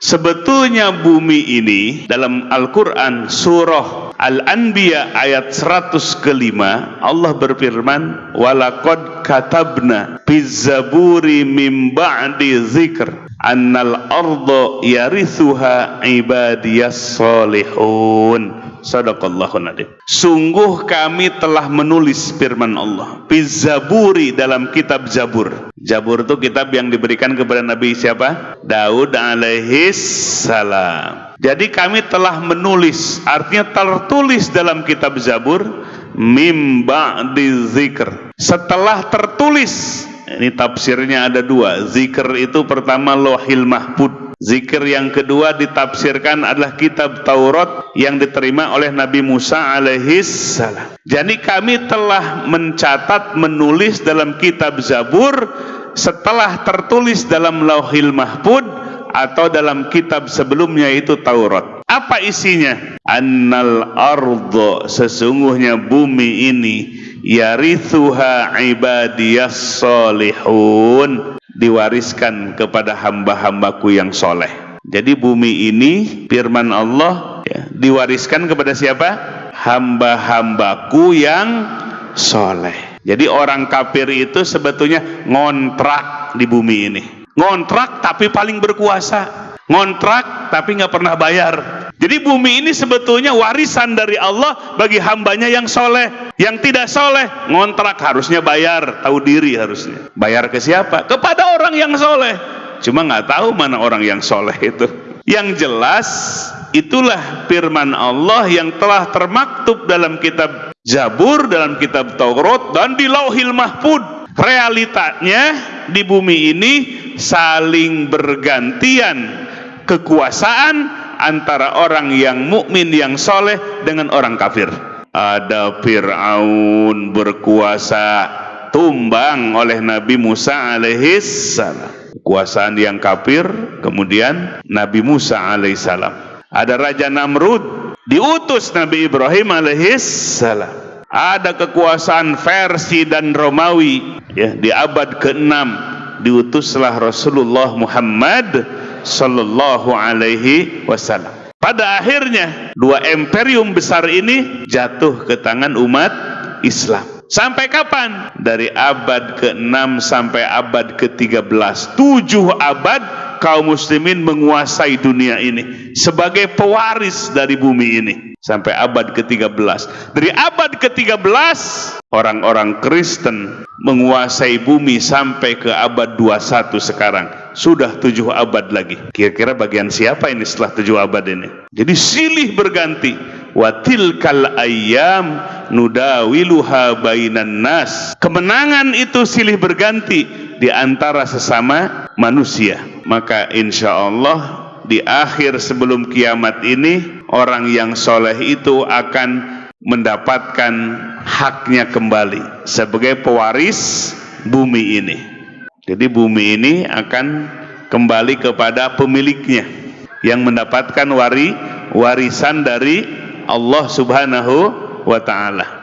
Sebetulnya bumi ini dalam Al-Quran surah Al-Anbiya ayat 100 kelima Allah berfirman walakad katabna pizzaburi min ba'di zikr annal ardo yarithuha ibadiyas solihun Sadaqallahu nadim. Sungguh kami telah menulis firman Allah. Zaburi dalam kitab Zabur. Zabur itu kitab yang diberikan kepada Nabi siapa? Daud alaihi salam. Jadi kami telah menulis, artinya tertulis dalam kitab Zabur mimba di zikr. Setelah tertulis, ini tafsirnya ada dua. Zikr itu pertama lohil mahfud Zikir yang kedua ditafsirkan adalah kitab Taurat yang diterima oleh Nabi Musa alaihi salam. Jadi kami telah mencatat menulis dalam kitab Zabur setelah tertulis dalam Lauhil Mahfud atau dalam kitab sebelumnya itu Taurat. Apa isinya? Annal ardo sesungguhnya bumi ini yarithuha ibadiyas solihun diwariskan kepada hamba-hambaku yang soleh. Jadi bumi ini firman Allah ya, diwariskan kepada siapa? Hamba-hambaku yang soleh. Jadi orang kafir itu sebetulnya ngontrak di bumi ini. Ngontrak tapi paling berkuasa. Ngontrak tapi nggak pernah bayar. Jadi bumi ini sebetulnya warisan dari Allah bagi hambanya yang soleh. Yang tidak soleh, ngontrak harusnya bayar, tahu diri harusnya. Bayar ke siapa? Kepada orang yang soleh. Cuma nggak tahu mana orang yang soleh itu. Yang jelas, itulah firman Allah yang telah termaktub dalam kitab Zabur, dalam kitab Taurat, dan di lauhil mahfud. Realitanya di bumi ini saling bergantian kekuasaan antara orang yang mukmin yang soleh dengan orang kafir. Ada Fir'aun berkuasa tumbang oleh Nabi Musa alaihissalam. Kuasaan yang kafir, kemudian Nabi Musa alaihissalam. Ada Raja Namrud, diutus Nabi Ibrahim alaihissalam. Ada kekuasaan versi dan Romawi ya di abad ke-6 diutuslah Rasulullah Muhammad Sallallahu Alaihi Wasallam. Pada akhirnya dua imperium besar ini jatuh ke tangan umat Islam. Sampai kapan? Dari abad ke-6 sampai abad ke-13. Tujuh abad kaum muslimin menguasai dunia ini sebagai pewaris dari bumi ini sampai abad ke-13. Dari abad ke-13 orang-orang Kristen menguasai bumi sampai ke abad 21 sekarang sudah tujuh abad lagi. Kira-kira bagian siapa ini setelah tujuh abad ini? Jadi silih berganti. Watil kal ayam nudawiluha bainan nas. Kemenangan itu silih berganti di antara sesama manusia. Maka insya Allah di akhir sebelum kiamat ini orang yang soleh itu akan mendapatkan haknya kembali sebagai pewaris bumi ini jadi bumi ini akan kembali kepada pemiliknya yang mendapatkan wari warisan dari Allah Subhanahu wa taala.